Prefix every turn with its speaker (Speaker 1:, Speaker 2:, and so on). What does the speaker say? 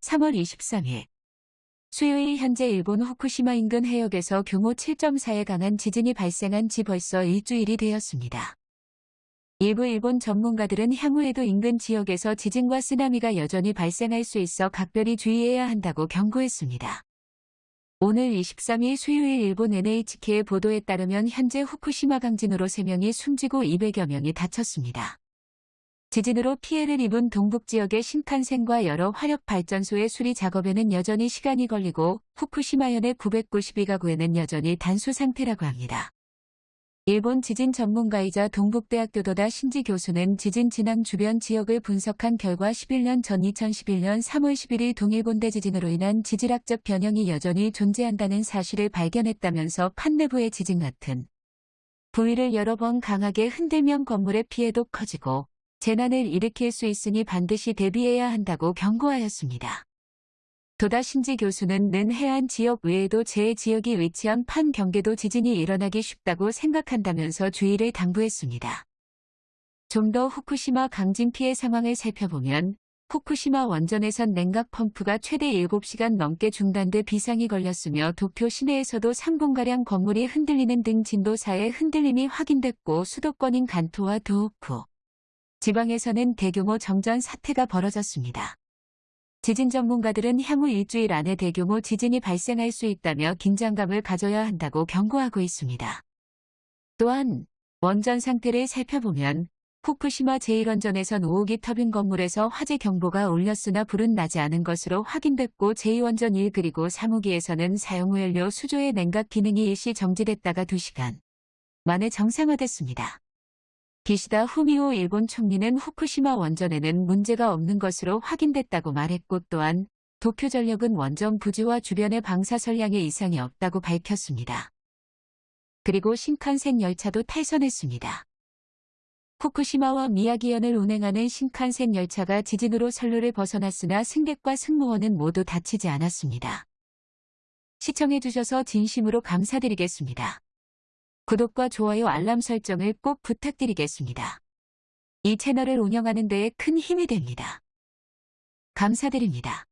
Speaker 1: 3월 23일 수요일 현재 일본 후쿠시마 인근 해역에서 규모 7.4의 강한 지진이 발생한 지 벌써 일주일이 되었습니다. 일부 일본 전문가들은 향후에도 인근 지역에서 지진과 쓰나미가 여전히 발생할 수 있어 각별히 주의해야 한다고 경고했습니다. 오늘 23일 수요일 일본 NHK의 보도에 따르면 현재 후쿠시마 강진으로 3명이 숨지고 200여 명이 다쳤습니다. 지진으로 피해를 입은 동북 지역의 신칸센과 여러 화력 발전소의 수리 작업에는 여전히 시간이 걸리고 후쿠시마현의 992가구에는 여전히 단수 상태라고 합니다. 일본 지진 전문가이자 동북대학교 도다 신지 교수는 지진 진앙 주변 지역을 분석한 결과 11년 전 2011년 3월 11일 동일본대 지진으로 인한 지질학적 변형이 여전히 존재한다는 사실을 발견했다면서 판내부의 지진 같은 부위를 여러 번 강하게 흔들면 건물의 피해도 커지고 재난을 일으킬 수 있으니 반드시 대비해야 한다고 경고하였습니다. 도다 신지 교수는 는 해안 지역 외에도 제 지역이 위치한 판 경계도 지진이 일어나기 쉽다고 생각한다면서 주의를 당부했습니다. 좀 더 후쿠시마 강진 피해 상황을 살펴보면 후쿠시마 원전에선 냉각 펌프가 최대 7시간 넘게 중단돼 비상이 걸렸으며 도쿄 시내에서도 3분가량 건물이 흔들리는 등 진도 4의 흔들림이 확인됐고 수도권인 간토와 도호쿠, 지방에서는 대규모 정전 사태가 벌어졌습니다. 지진 전문가들은 향후 일주일 안에 대규모 지진이 발생할 수 있다며 긴장감을 가져야 한다고 경고하고 있습니다. 또한 원전 상태를 살펴보면 후쿠시마 제1원전에선 5호기 터빈 건물에서 화재 경보가 울렸으나 불은 나지 않은 것으로 확인됐고 제2원전 1 그리고 3호기에서는 사용 후 연료 수조의 냉각 기능이 일시 정지됐다가 2시간 만에 정상화됐습니다. 기시다 후미오 일본 총리는 후쿠시마 원전에는 문제가 없는 것으로 확인됐다고 말했고 또한 도쿄전력은 원전 부지와 주변의 방사선량에 이상이 없다고 밝혔습니다. 그리고 신칸센 열차도 탈선했습니다. 후쿠시마와 미야기현을 운행하는 신칸센 열차가 지진으로 선로를 벗어났으나 승객과 승무원은 모두 다치지 않았습니다. 시청해주셔서 진심으로 감사드리겠습니다. 구독과 좋아요 알람 설정을 꼭 부탁드리겠습니다. 이 채널을 운영하는 데에 큰 힘이 됩니다. 감사드립니다.